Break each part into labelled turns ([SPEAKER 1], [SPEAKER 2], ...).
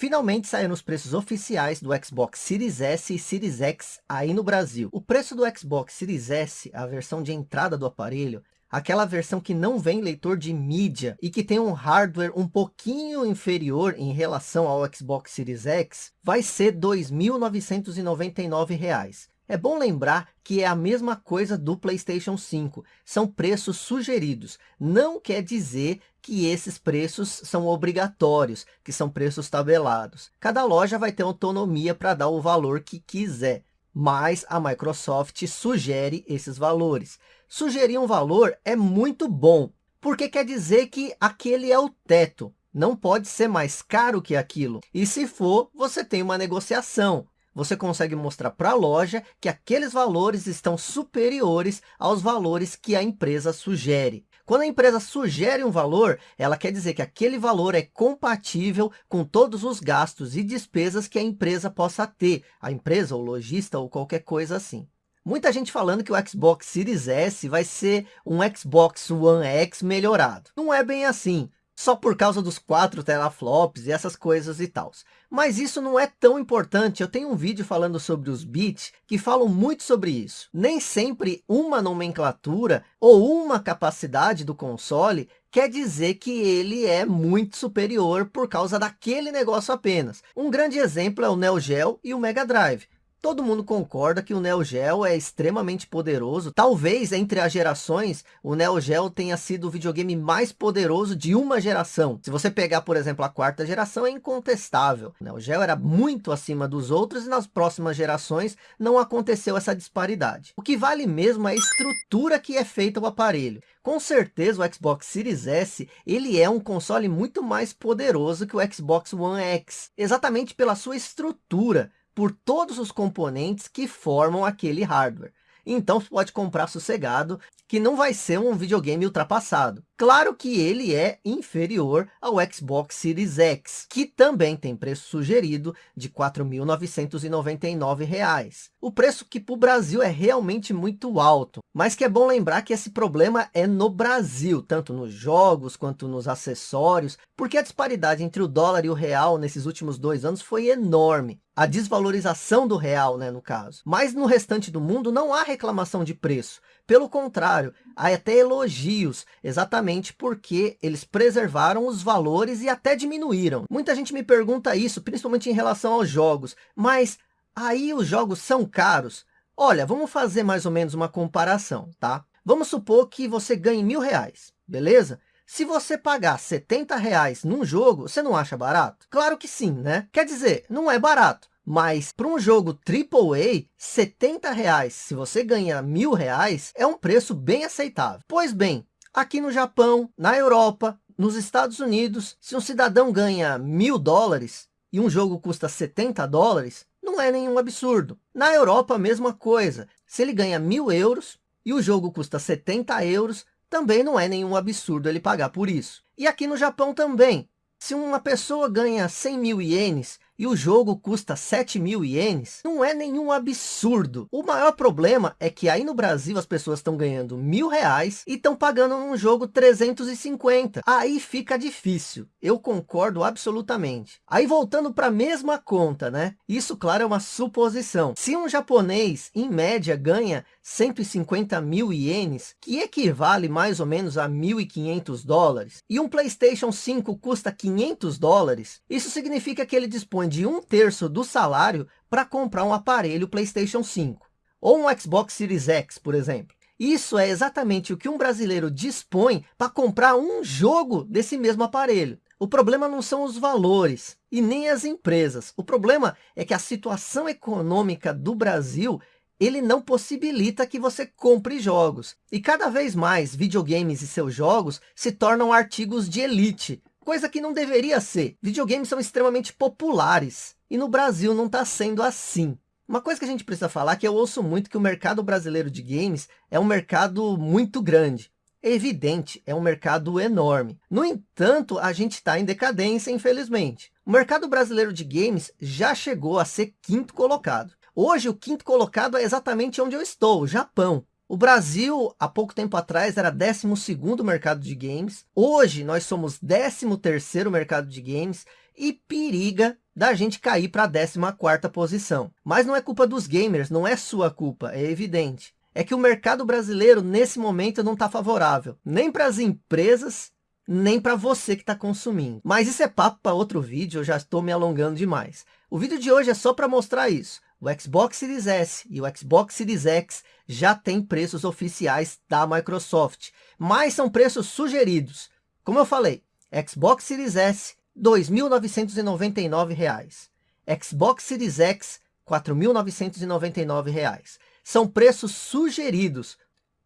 [SPEAKER 1] Finalmente saíram os preços oficiais do Xbox Series S e Series X aí no Brasil. O preço do Xbox Series S, a versão de entrada do aparelho, aquela versão que não vem leitor de mídia e que tem um hardware um pouquinho inferior em relação ao Xbox Series X, vai ser R$ 2.999. É bom lembrar que é a mesma coisa do PlayStation 5. São preços sugeridos. Não quer dizer que esses preços são obrigatórios, que são preços tabelados. Cada loja vai ter autonomia para dar o valor que quiser. Mas a Microsoft sugere esses valores. Sugerir um valor é muito bom, porque quer dizer que aquele é o teto. Não pode ser mais caro que aquilo. E se for, você tem uma negociação você consegue mostrar para a loja que aqueles valores estão superiores aos valores que a empresa sugere. Quando a empresa sugere um valor, ela quer dizer que aquele valor é compatível com todos os gastos e despesas que a empresa possa ter, a empresa, o lojista ou qualquer coisa assim. Muita gente falando que o Xbox Series S vai ser um Xbox One X melhorado. Não é bem assim só por causa dos quatro teraflops e essas coisas e tal. Mas isso não é tão importante. Eu tenho um vídeo falando sobre os bits que falam muito sobre isso. Nem sempre uma nomenclatura ou uma capacidade do console quer dizer que ele é muito superior por causa daquele negócio apenas. Um grande exemplo é o Neo Geo e o Mega Drive. Todo mundo concorda que o Neo Geo é extremamente poderoso. Talvez entre as gerações, o Neo Geo tenha sido o videogame mais poderoso de uma geração. Se você pegar, por exemplo, a quarta geração, é incontestável. O Neo Geo era muito acima dos outros e nas próximas gerações não aconteceu essa disparidade. O que vale mesmo é a estrutura que é feita o aparelho. Com certeza o Xbox Series S, ele é um console muito mais poderoso que o Xbox One X. Exatamente pela sua estrutura por todos os componentes que formam aquele hardware. Então você pode comprar sossegado, que não vai ser um videogame ultrapassado. Claro que ele é inferior ao Xbox Series X, que também tem preço sugerido de R$ 4.999. O preço que para o Brasil é realmente muito alto, mas que é bom lembrar que esse problema é no Brasil, tanto nos jogos quanto nos acessórios, porque a disparidade entre o dólar e o real nesses últimos dois anos foi enorme. A desvalorização do real, né, no caso. Mas no restante do mundo não há reclamação de preço. Pelo contrário, há até elogios, exatamente porque eles preservaram os valores e até diminuíram. Muita gente me pergunta isso, principalmente em relação aos jogos. Mas aí os jogos são caros? Olha, vamos fazer mais ou menos uma comparação, tá? Vamos supor que você ganhe mil reais, beleza? Se você pagar 70 reais num jogo, você não acha barato? Claro que sim, né? Quer dizer, não é barato. Mas para um jogo AAA, 70 reais, se você ganha mil reais, é um preço bem aceitável. Pois bem, aqui no Japão, na Europa, nos Estados Unidos, se um cidadão ganha mil dólares e um jogo custa 70 dólares, não é nenhum absurdo. Na Europa, a mesma coisa. Se ele ganha mil euros e o jogo custa 70 euros, também não é nenhum absurdo ele pagar por isso. E aqui no Japão também. Se uma pessoa ganha 100 mil ienes e o jogo custa 7 mil ienes, não é nenhum absurdo. O maior problema é que aí no Brasil as pessoas estão ganhando mil reais e estão pagando num jogo 350. Aí fica difícil. Eu concordo absolutamente. Aí voltando para a mesma conta, né? Isso, claro, é uma suposição. Se um japonês, em média, ganha 150 mil ienes, que equivale mais ou menos a 1.500 dólares, e um Playstation 5 custa 500 dólares, isso significa que ele dispõe de um terço do salário para comprar um aparelho PlayStation 5. Ou um Xbox Series X, por exemplo. Isso é exatamente o que um brasileiro dispõe para comprar um jogo desse mesmo aparelho. O problema não são os valores e nem as empresas. O problema é que a situação econômica do Brasil ele não possibilita que você compre jogos. E cada vez mais videogames e seus jogos se tornam artigos de elite, coisa que não deveria ser. Videogames são extremamente populares, e no Brasil não está sendo assim. Uma coisa que a gente precisa falar é que eu ouço muito que o mercado brasileiro de games é um mercado muito grande. É evidente, é um mercado enorme. No entanto, a gente está em decadência, infelizmente. O mercado brasileiro de games já chegou a ser quinto colocado. Hoje, o quinto colocado é exatamente onde eu estou, Japão. O Brasil, há pouco tempo atrás, era 12º mercado de games. Hoje, nós somos 13º mercado de games. e periga da gente cair para a 14ª posição. Mas não é culpa dos gamers, não é sua culpa, é evidente. É que o mercado brasileiro, nesse momento, não está favorável. Nem para as empresas, nem para você que está consumindo. Mas isso é papo para outro vídeo, eu já estou me alongando demais. O vídeo de hoje é só para mostrar isso. O Xbox Series S e o Xbox Series X já têm preços oficiais da Microsoft, mas são preços sugeridos. Como eu falei, Xbox Series S, R$ 2.999. Xbox Series X, R$ 4.999. São preços sugeridos,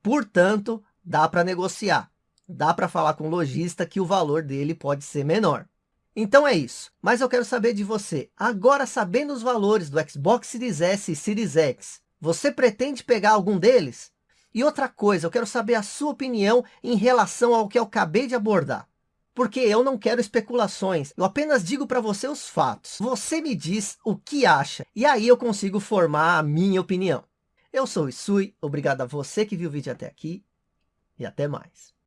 [SPEAKER 1] portanto, dá para negociar. Dá para falar com o lojista que o valor dele pode ser menor. Então é isso, mas eu quero saber de você, agora sabendo os valores do Xbox Series S e Series X, você pretende pegar algum deles? E outra coisa, eu quero saber a sua opinião em relação ao que eu acabei de abordar. Porque eu não quero especulações, eu apenas digo para você os fatos. Você me diz o que acha, e aí eu consigo formar a minha opinião. Eu sou o Isui, obrigado a você que viu o vídeo até aqui, e até mais.